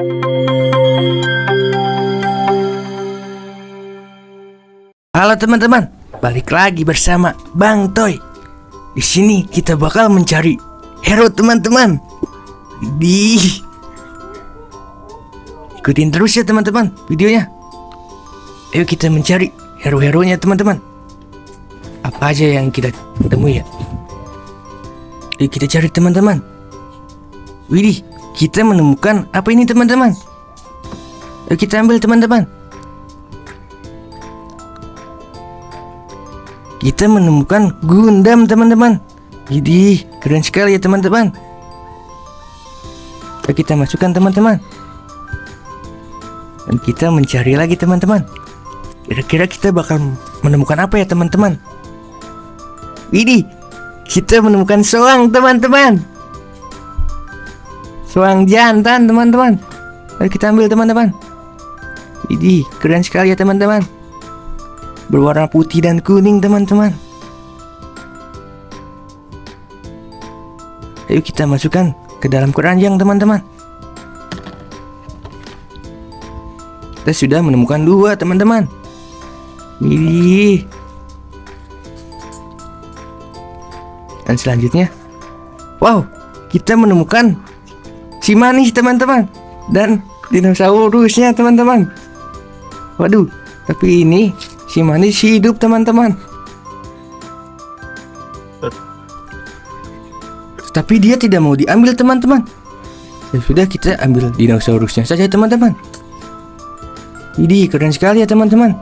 Halo teman-teman, balik lagi bersama Bang Toy. Di sini kita bakal mencari hero teman-teman. Di ikutin terus ya teman-teman videonya. Ayo kita mencari hero-heronya teman-teman. Apa aja yang kita temui ya? Ayo kita cari teman-teman. Widih, kita menemukan apa ini teman-teman? Kita ambil teman-teman. Kita menemukan Gundam teman-teman. Jadi keren sekali ya teman-teman. Kita masukkan teman-teman. Dan kita mencari lagi teman-teman. Kira-kira kita bakal menemukan apa ya teman-teman? Widih Kita menemukan soang teman-teman Soang jantan teman-teman. Mari kita ambil teman-teman. Widih keren sekali ya teman-teman. Berwarna putih dan kuning teman-teman. Ayo kita masukkan ke dalam keranjang teman-teman. Kita sudah menemukan dua teman-teman. Wih Dan selanjutnya. Wow kita menemukan si manis teman-teman. Dan dinosaurusnya teman-teman. Waduh tapi ini Si manis hidup teman-teman. Tapi dia tidak mau diambil teman-teman. Ya sudah kita ambil dinosaurusnya saja teman-teman. Ini keren sekali ya teman-teman.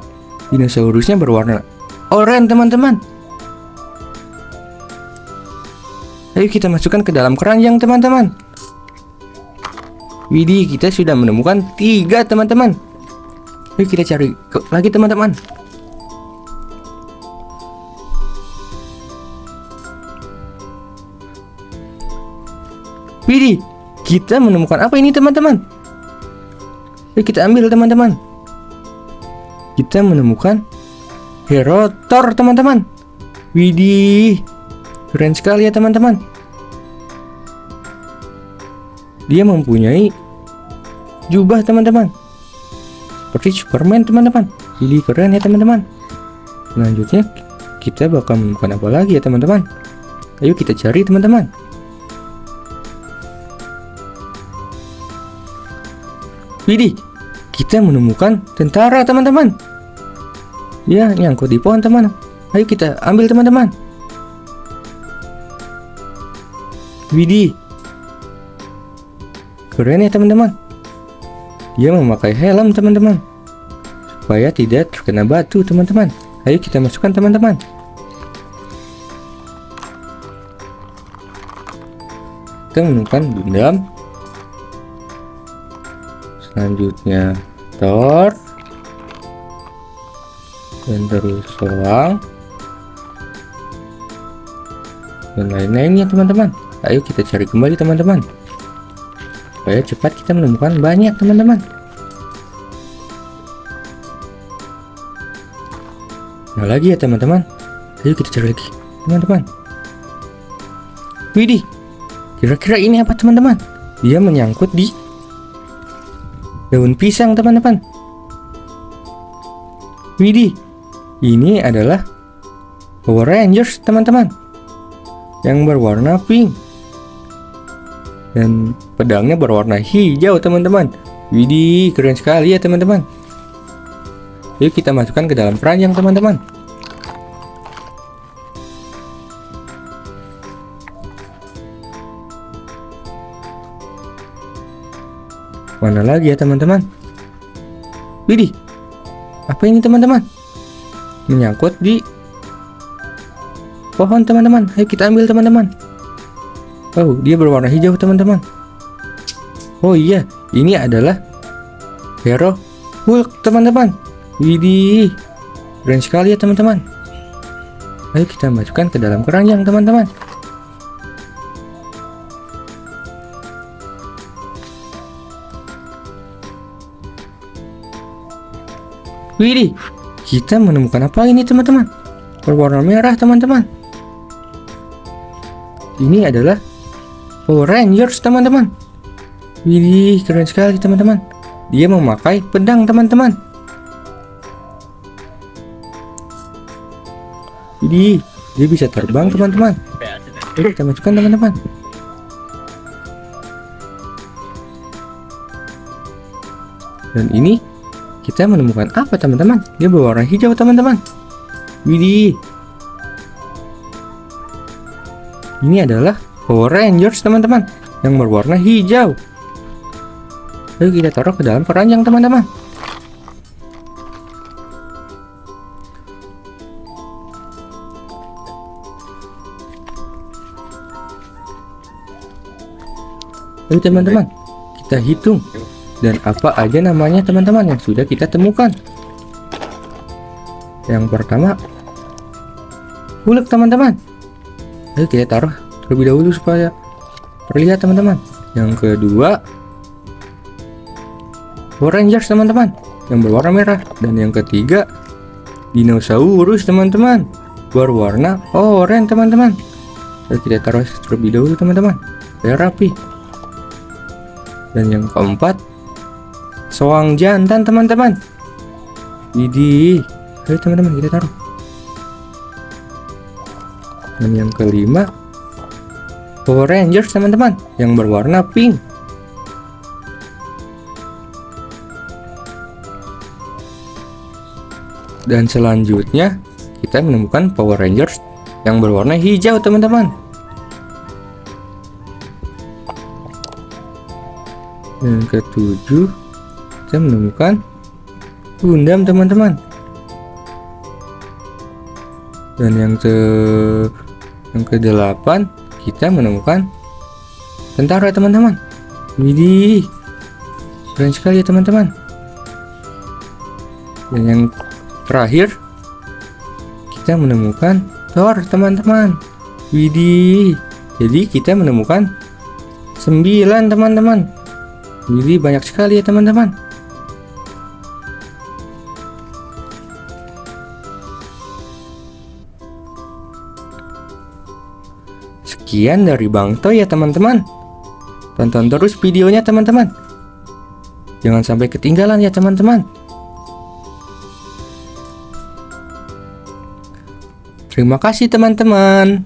Dinosaurusnya berwarna oranye teman-teman. Ayo kita masukkan ke dalam keranjang teman-teman Widih kita sudah menemukan tiga teman-teman Ayo kita cari lagi teman-teman Widih, kita menemukan apa ini teman-teman? Yuk kita ambil teman-teman. Kita menemukan hero Thor teman-teman. Widih, keren sekali ya teman-teman. Dia mempunyai jubah teman-teman. Seperti Superman teman-teman. Widih keren ya teman-teman. Selanjutnya kita bakal menemukan apa lagi ya teman-teman? Ayo kita cari teman-teman. Widih, kita menemukan tentara teman-teman. Ya, nyangkut di pohon teman. Ayo kita ambil teman-teman. Widih. Keren ya teman-teman. Dia memakai helm teman-teman. Supaya tidak terkena batu teman-teman. Ayo kita masukkan teman-teman. Kita menemukan Gundam selanjutnya Thor dan terus Soang dan lain-lainnya teman-teman ayo kita cari kembali teman-teman supaya cepat kita menemukan banyak teman-teman. Nah lagi ya teman-teman. Ayo kita cari lagi teman-teman. Widih kira-kira ini apa teman-teman? Dia menyangkut di daun pisang teman-teman. Widih ini adalah Power Rangers teman-teman yang berwarna pink dan pedangnya berwarna hijau teman-teman Widih keren sekali ya teman-teman yuk kita masukkan ke dalam keranjang teman-teman Mana lagi ya teman-teman? Widih, apa ini teman-teman? Menyangkut di pohon teman-teman. Ayo kita ambil teman-teman. Oh, dia berwarna hijau teman-teman. Oh iya, ini adalah hero Hulk teman-teman. Widih, keren sekali ya teman-teman. Ayo kita masukkan ke dalam keranjang teman-teman. Widih, kita menemukan apa ini teman-teman? Berwarna merah teman-teman. Ini adalah Power Rangers teman-teman. Widih, keren sekali teman-teman. Dia memakai pedang teman-teman. Widih, dia bisa terbang teman-teman. Oke, kita masukkan teman-teman. Dan ini kita menemukan apa teman-teman? Dia berwarna hijau teman-teman. Widih. Ini adalah Power Rangers teman-teman yang berwarna hijau. Lalu kita taruh ke dalam keranjang teman-teman. Lalu teman-teman, kita hitung dan apa aja namanya teman-teman yang sudah kita temukan. Yang pertama, Hulk teman-teman. Lalu kita taruh terlebih dahulu supaya terlihat teman-teman. Yang kedua, Power Rangers teman-teman yang berwarna merah dan yang ketiga dinosaurus teman-teman berwarna oranye teman-teman. Kita taruh terlebih dahulu teman-teman biar rapi. Dan yang keempat soang jantan teman-teman. Widih, ayo teman-teman kita taruh. Dan yang kelima Power Rangers teman-teman yang berwarna pink. Dan selanjutnya kita menemukan Power Rangers yang berwarna hijau teman-teman. Dan ketujuh kita menemukan Gundam teman-teman. Dan yang ke yang kedelapan kita menemukan tentara teman-teman. Widih, keren sekali ya teman-teman. Dan yang terakhir kita menemukan Thor teman-teman. Widih, jadi kita menemukan sembilan teman-teman. Widih banyak sekali ya teman-teman. Sekian dari Bang Toy ya teman-teman. Tonton terus videonya teman-teman. Jangan sampai ketinggalan ya teman-teman. Terima kasih teman-teman.